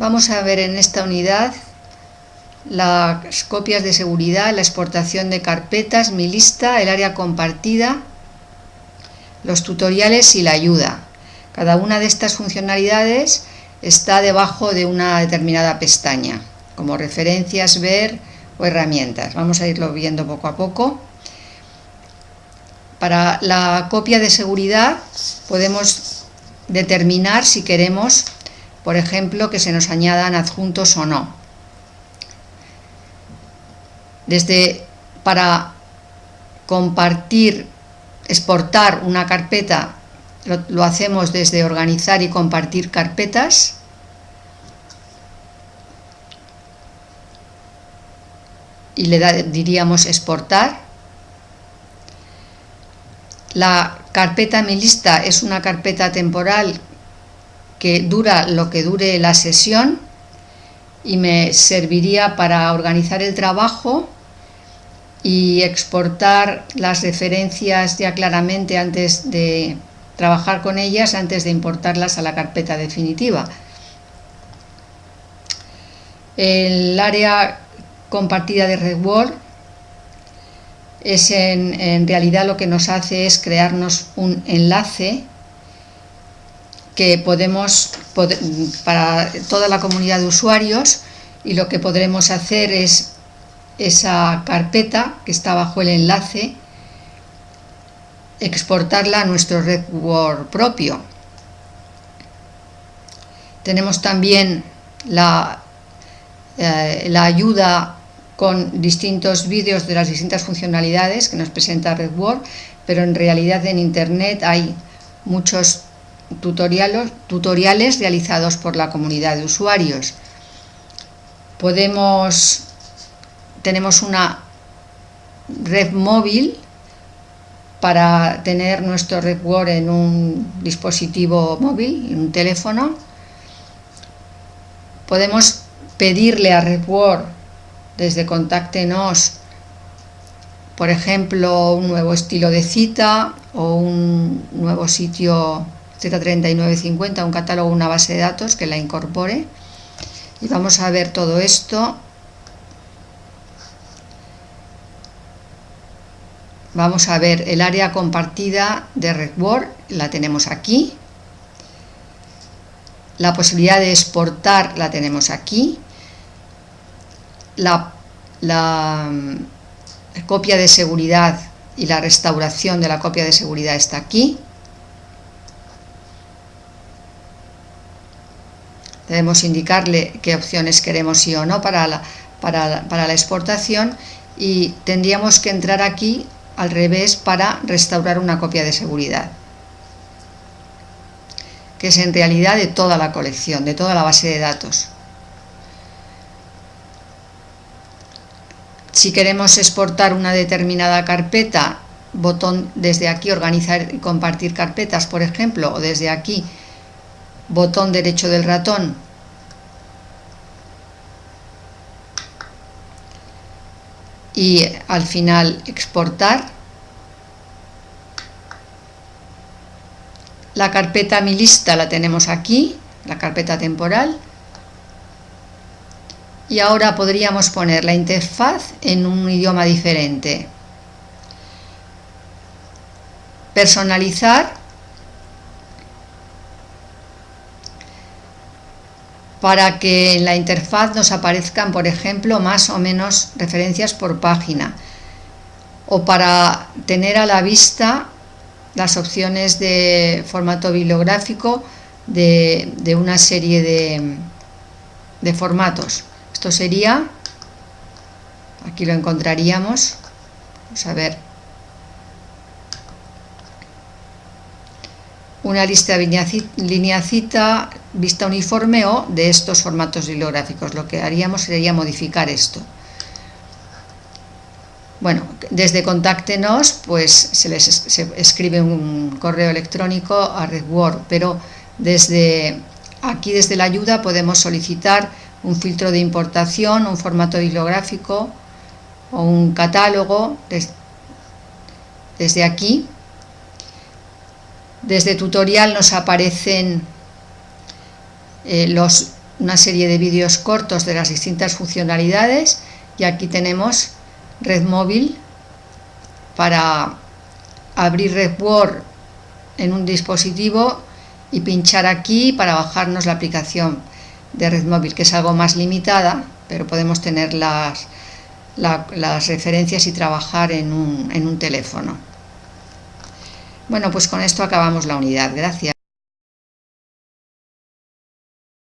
Vamos a ver en esta unidad las copias de seguridad, la exportación de carpetas, mi lista, el área compartida, los tutoriales y la ayuda. Cada una de estas funcionalidades está debajo de una determinada pestaña, como referencias, ver o herramientas. Vamos a irlo viendo poco a poco. Para la copia de seguridad podemos determinar si queremos, por ejemplo, que se nos añadan adjuntos o no. Desde para compartir, exportar una carpeta, lo, hacemos desde organizar y compartir carpetas. Y le diríamos exportar. La carpeta mi lista es una carpeta temporal que dura lo que dure la sesión y me serviría para organizar el trabajo y exportar las referencias ya claramente antes de trabajar con ellas antes de importarlas a la carpeta definitiva. El área compartida de RedWord es en, realidad lo que nos hace es crearnos un enlace que podemos para toda la comunidad de usuarios y lo que podremos hacer es esa carpeta que está bajo el enlace exportarla a nuestro RedWord propio. Tenemos también la, eh, la ayuda con distintos vídeos de las distintas funcionalidades que nos presenta RedWord, pero en realidad en Internet hay muchos tutoriales, realizados por la comunidad de usuarios. Podemos, tenemos una red móvil para tener nuestro RedWord en un dispositivo móvil, en un teléfono. Podemos pedirle a RedWord desde Contáctenos, por ejemplo, un nuevo estilo de cita o un nuevo sitio Z3950, un catálogo, una base de datos que la incorpore. Y vamos a ver todo esto. Vamos a ver el área compartida de RedWord, la tenemos aquí. La posibilidad de exportar la tenemos aquí la, mm, copia de seguridad y la restauración de la copia de seguridad está aquí. Debemos indicarle qué opciones queremos sí o no para la, para, para la exportación y tendríamos que entrar aquí al revés para restaurar una copia de seguridad que es en realidad de toda la colección, de toda la base de datos. Si queremos exportar una determinada carpeta, botón desde aquí organizar y compartir carpetas, por ejemplo, o desde aquí, botón derecho del ratón, y al final exportar. La carpeta mi lista la tenemos aquí, la carpeta temporal y ahora podríamos poner la interfaz en un idioma diferente. Personalizar para que en la interfaz nos aparezcan, por ejemplo, más o menos referencias por página o para tener a la vista las opciones de formato bibliográfico de, una serie de, formatos. Esto sería, aquí lo encontraríamos, vamos a ver, una lista de línea cita, vista uniforme o de estos formatos bibliográficos. Lo que haríamos sería modificar esto. Bueno, desde Contáctenos, pues se les escribe un correo electrónico a RedWord, pero desde aquí, desde la ayuda, podemos solicitar un filtro de importación, un formato bibliográfico o un catálogo desde aquí. Desde tutorial nos aparecen eh, una serie de vídeos cortos de las distintas funcionalidades y aquí tenemos red móvil para abrir RedWord en un dispositivo y pinchar aquí para bajarnos la aplicación de red móvil que es algo más limitada pero podemos tener las, las referencias y trabajar en un, en un teléfono. Bueno pues con esto acabamos la unidad. Gracias